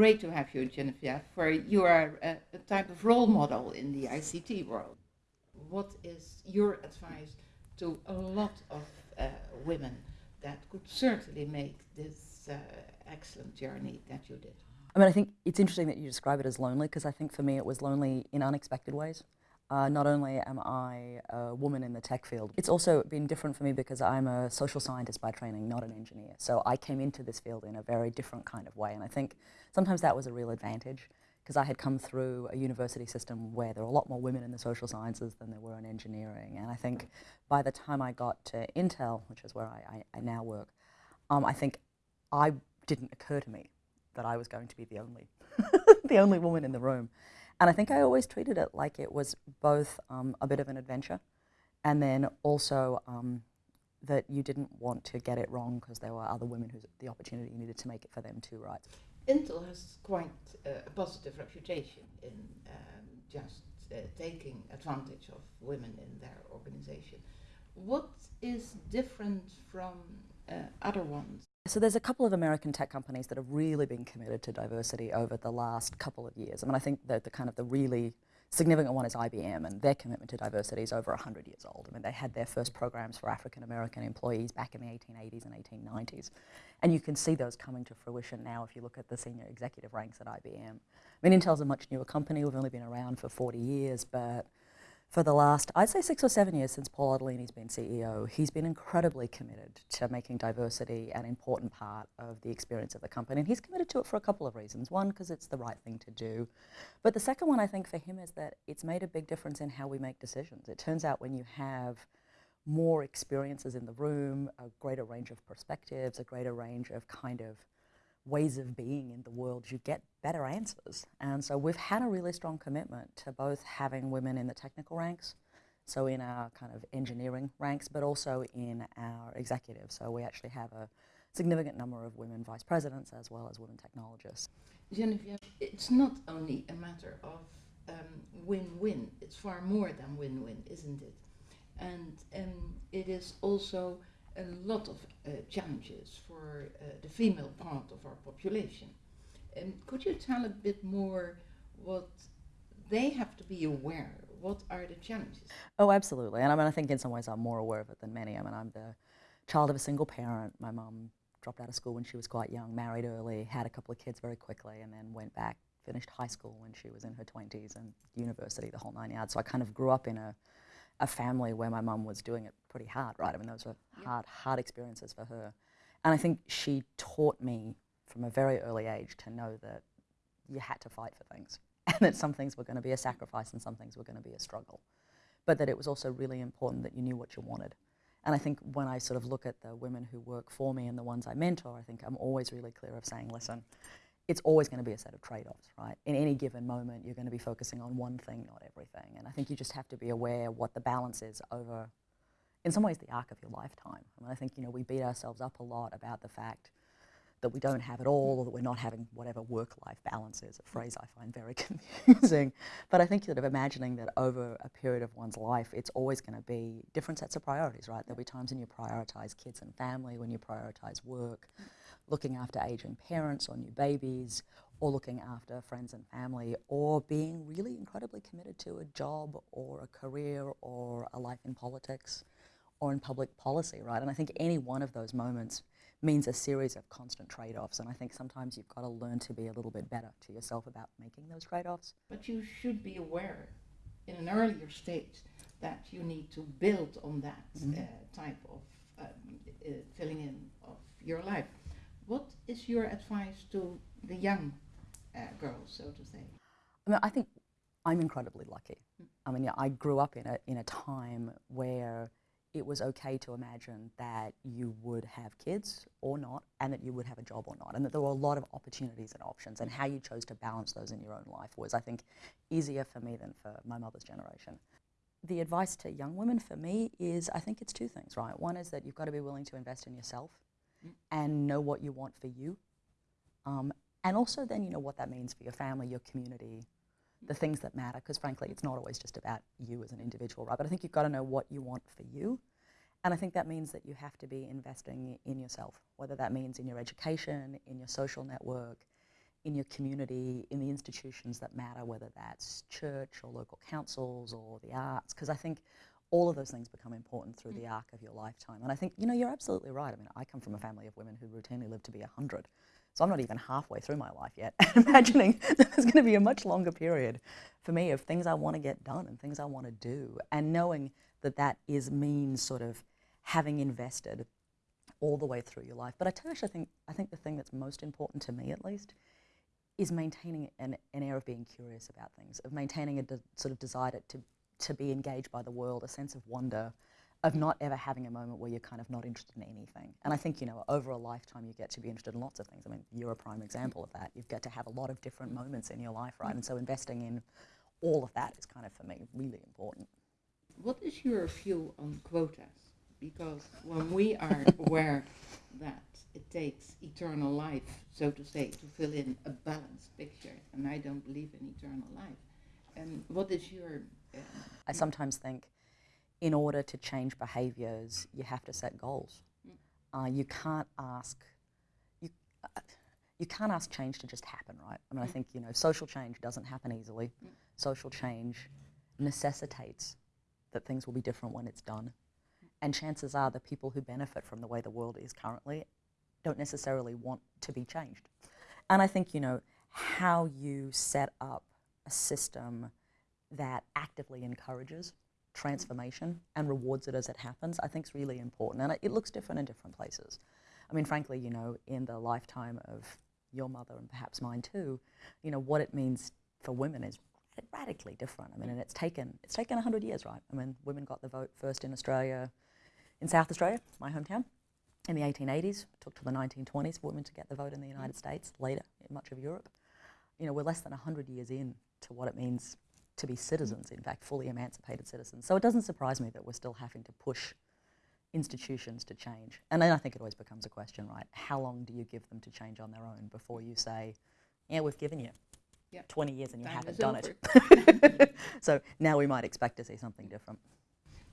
great to have you, Genevieve, for you are a, a type of role model in the ICT world. What is your advice to a lot of uh, women that could certainly make this uh, excellent journey that you did? I mean, I think it's interesting that you describe it as lonely because I think for me it was lonely in unexpected ways. Uh, not only am I a woman in the tech field, it's also been different for me because I'm a social scientist by training, not an engineer. So I came into this field in a very different kind of way. And I think sometimes that was a real advantage because I had come through a university system where there were a lot more women in the social sciences than there were in engineering. And I think by the time I got to Intel, which is where I, I, I now work, um, I think I didn't occur to me that I was going to be the only, the only woman in the room. And I think I always treated it like it was both um, a bit of an adventure and then also um, that you didn't want to get it wrong because there were other women who the opportunity you needed to make it for them too, right? Intel has quite a positive reputation in um, just uh, taking advantage of women in their organization. What is different from uh, other ones? So there's a couple of American tech companies that have really been committed to diversity over the last couple of years. I mean, I think that the kind of the really significant one is IBM, and their commitment to diversity is over 100 years old. I mean, they had their first programs for African American employees back in the 1880s and 1890s. And you can see those coming to fruition now if you look at the senior executive ranks at IBM. I mean, Intel's a much newer company. We've only been around for 40 years, but for the last, I'd say six or seven years since Paul Otellini's been CEO, he's been incredibly committed to making diversity an important part of the experience of the company. And he's committed to it for a couple of reasons. One, because it's the right thing to do. But the second one, I think, for him is that it's made a big difference in how we make decisions. It turns out when you have more experiences in the room, a greater range of perspectives, a greater range of kind of ways of being in the world, you get better answers. And so we've had a really strong commitment to both having women in the technical ranks, so in our kind of engineering ranks, but also in our executive. So we actually have a significant number of women vice presidents as well as women technologists. Genevieve, it's not only a matter of win-win, um, it's far more than win-win, isn't it? And um, it is also a lot of uh, challenges for uh, the female part of our population. And could you tell a bit more what they have to be aware? Of? What are the challenges? Oh, absolutely. And I mean, I think in some ways I'm more aware of it than many. I mean, I'm the child of a single parent. My mum dropped out of school when she was quite young, married early, had a couple of kids very quickly, and then went back, finished high school when she was in her 20s and university, the whole nine yards. So I kind of grew up in a a family where my mum was doing it pretty hard, right? I mean, those were hard, hard experiences for her. And I think she taught me from a very early age to know that you had to fight for things and that some things were going to be a sacrifice and some things were going to be a struggle. But that it was also really important that you knew what you wanted. And I think when I sort of look at the women who work for me and the ones I mentor, I think I'm always really clear of saying, listen, it's always going to be a set of trade-offs, right? In any given moment, you're going to be focusing on one thing, not everything. And I think you just have to be aware what the balance is over, in some ways, the arc of your lifetime. I mean, I think, you know, we beat ourselves up a lot about the fact that we don't have it all or that we're not having whatever work-life balance is, a phrase I find very confusing. But I think sort of imagining that over a period of one's life, it's always going to be different sets of priorities, right? There'll be times when you prioritize kids and family, when you prioritize work, looking after aging parents or new babies, or looking after friends and family, or being really incredibly committed to a job or a career or a life in politics or in public policy, right? And I think any one of those moments means a series of constant trade-offs, and I think sometimes you've got to learn to be a little bit better to yourself about making those trade-offs. But you should be aware in an earlier stage that you need to build on that mm -hmm. uh, type of um, uh, filling in of your life. What is your advice to the young uh, girls, so to say? I mean, I think I'm incredibly lucky. Mm. I mean, yeah, I grew up in a, in a time where it was okay to imagine that you would have kids or not, and that you would have a job or not, and that there were a lot of opportunities and options, and how you chose to balance those in your own life was, I think, easier for me than for my mother's generation. The advice to young women for me is, I think it's two things, right? One is that you've got to be willing to invest in yourself and know what you want for you. Um, and also then you know what that means for your family, your community, the things that matter, because frankly, it's not always just about you as an individual, right? But I think you've got to know what you want for you. And I think that means that you have to be investing in yourself, whether that means in your education, in your social network, in your community, in the institutions that matter, whether that's church or local councils or the arts, because I think all of those things become important through the mm. arc of your lifetime. And I think, you know, you're absolutely right. I mean, I come from a family of women who routinely live to be 100. So I'm not even halfway through my life yet. Imagining that there's going to be a much longer period for me of things I want to get done and things I want to do. And knowing that that is means sort of having invested all the way through your life. But I tell you, I think, I think the thing that's most important to me, at least, is maintaining an, an air of being curious about things, of maintaining a sort of desire to, to be engaged by the world, a sense of wonder, of not ever having a moment where you're kind of not interested in anything. And I think, you know, over a lifetime you get to be interested in lots of things. I mean, you're a prime example of that. You've got to have a lot of different moments in your life, right? And so investing in all of that is kind of, for me, really important. What is your view on quotas? Because when we are aware that it takes eternal life, so to say, to fill in a balanced picture, and I don't believe in eternal life, and what is your... Um, I sometimes think in order to change behaviours, you have to set goals. Uh, you can't ask you, uh, you can't ask change to just happen, right? I mean, I think you know social change doesn't happen easily. Social change necessitates that things will be different when it's done, and chances are the people who benefit from the way the world is currently don't necessarily want to be changed. And I think you know how you set up a system that actively encourages transformation and rewards it as it happens, I think is really important. And it, it looks different in different places. I mean, frankly, you know, in the lifetime of your mother and perhaps mine too, you know, what it means for women is radically different. I mean, and it's taken it's taken 100 years, right? I mean, women got the vote first in Australia, in South Australia, my hometown, in the 1880s. It took till the 1920s for women to get the vote in the United States, later in much of Europe. You know, we're less than 100 years in to what it means to be citizens, in fact, fully emancipated citizens. So it doesn't surprise me that we're still having to push institutions to change. And then I think it always becomes a question, right? How long do you give them to change on their own before you say, yeah, we've given you Yep. 20 years and you Time haven't done over. it. so now we might expect to see something different.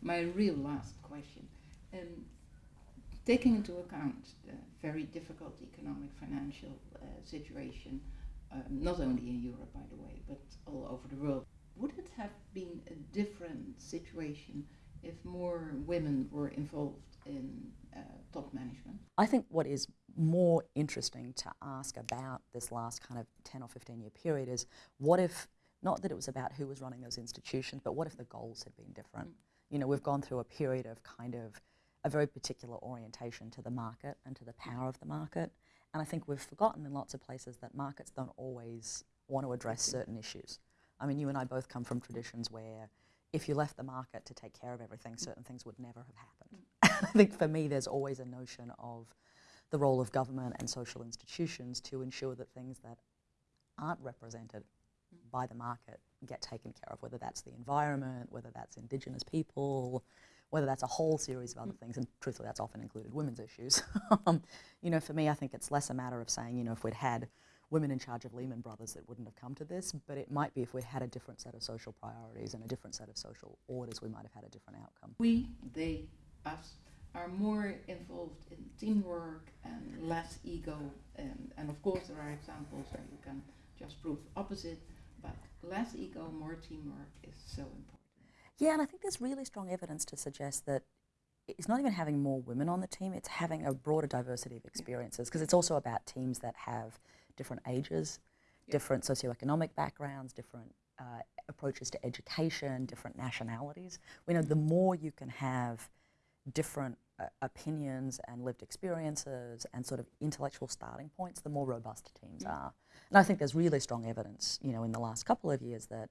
My real last question. Um, taking into account the very difficult economic financial uh, situation, um, not only in Europe, by the way, but all over the world, would it have been a different situation if more women were involved in uh, top management? I think what is more interesting to ask about this last kind of 10 or 15 year period is what if, not that it was about who was running those institutions, but what if the goals had been different? You know, we've gone through a period of kind of a very particular orientation to the market and to the power of the market. And I think we've forgotten in lots of places that markets don't always want to address certain issues. I mean, you and I both come from traditions where if you left the market to take care of everything, certain things would never have happened. I think for me, there's always a notion of the role of government and social institutions to ensure that things that aren't represented by the market get taken care of, whether that's the environment, whether that's Indigenous people, whether that's a whole series of other things, and truthfully, that's often included women's issues. um, you know, for me, I think it's less a matter of saying, you know, if we'd had women in charge of Lehman Brothers, it wouldn't have come to this, but it might be if we'd had a different set of social priorities and a different set of social orders, we might have had a different outcome. We, they, us, are more involved in teamwork and less ego. And, and of course, there are examples where you can just prove opposite, but less ego, more teamwork is so important. Yeah, and I think there's really strong evidence to suggest that it's not even having more women on the team, it's having a broader diversity of experiences because it's also about teams that have different ages, Yeah. different socioeconomic backgrounds, different uh, approaches to education, different nationalities. We know the more you can have different uh, opinions and lived experiences and sort of intellectual starting points, the more robust teams Mm. are. And I think there's really strong evidence, you know, in the last couple of years that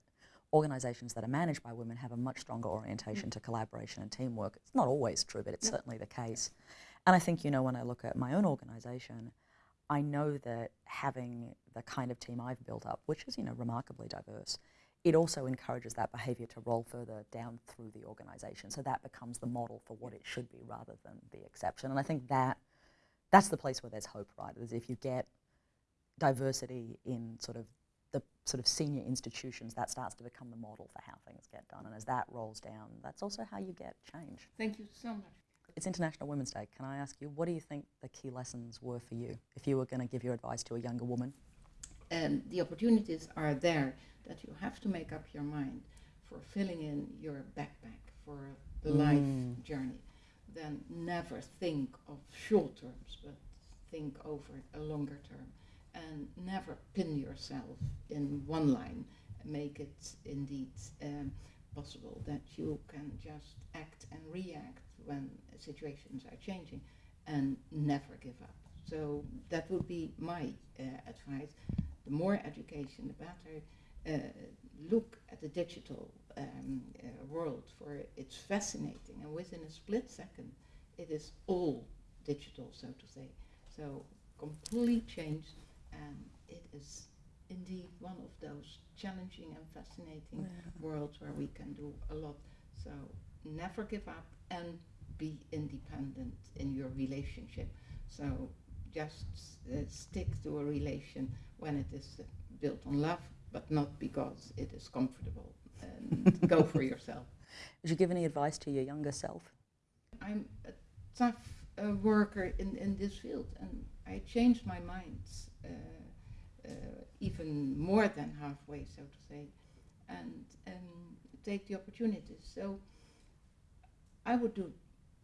organisations that are managed by women have a much stronger orientation to collaboration and teamwork. It's not always true, but it's certainly the case. And I think, you know, when I look at my own organisation, I know that having the kind of team I've built up, which is, you know, remarkably diverse, it also encourages that behaviour to roll further down through the organisation. So that becomes the model for what it should be rather than the exception. And I think that that's the place where there's hope, right? Is if you get diversity in sort of the sort of senior institutions, that starts to become the model for how things get done. And as that rolls down, that's also how you get change. Thank you so much. It's International Women's Day. Can I ask you, what do you think the key lessons were for you if you were going to give your advice to a younger woman? and the opportunities are there that you have to make up your mind for filling in your backpack for the life Mm. journey. Then never think of short terms, but think over a longer term, and never pin yourself in one line. Make it indeed um, possible that you can just act and react when situations are changing, and never give up. So that would be my uh, advice. The more education, the better. Uh, look at the digital um, uh, world for it's fascinating, and within a split second, it is all digital, so to say. So complete change, and indeed one of those challenging and fascinating Yeah. worlds where we can do a lot. So never give up and be independent in your relationship. So just uh, stick to a relation when it is uh, built on love, but not because it is comfortable. And go for yourself. Would you give any advice to your younger self? I'm a tough uh, worker in, in this field, and I changed my mind uh, even more than halfway, so to say, and um, take the opportunities. So I would do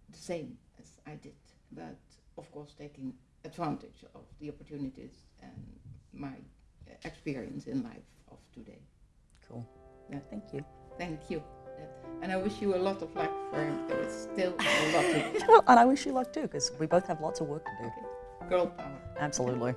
the same as I did, but of course taking advantage of the opportunities and my uh, experience in life of today. Cool. Yeah. Thank you. Thank you. And I wish you a lot of luck for there is still a lot to Well, and I wish you luck too, because we both have lots of work to do. okay. girl power. Absolutely.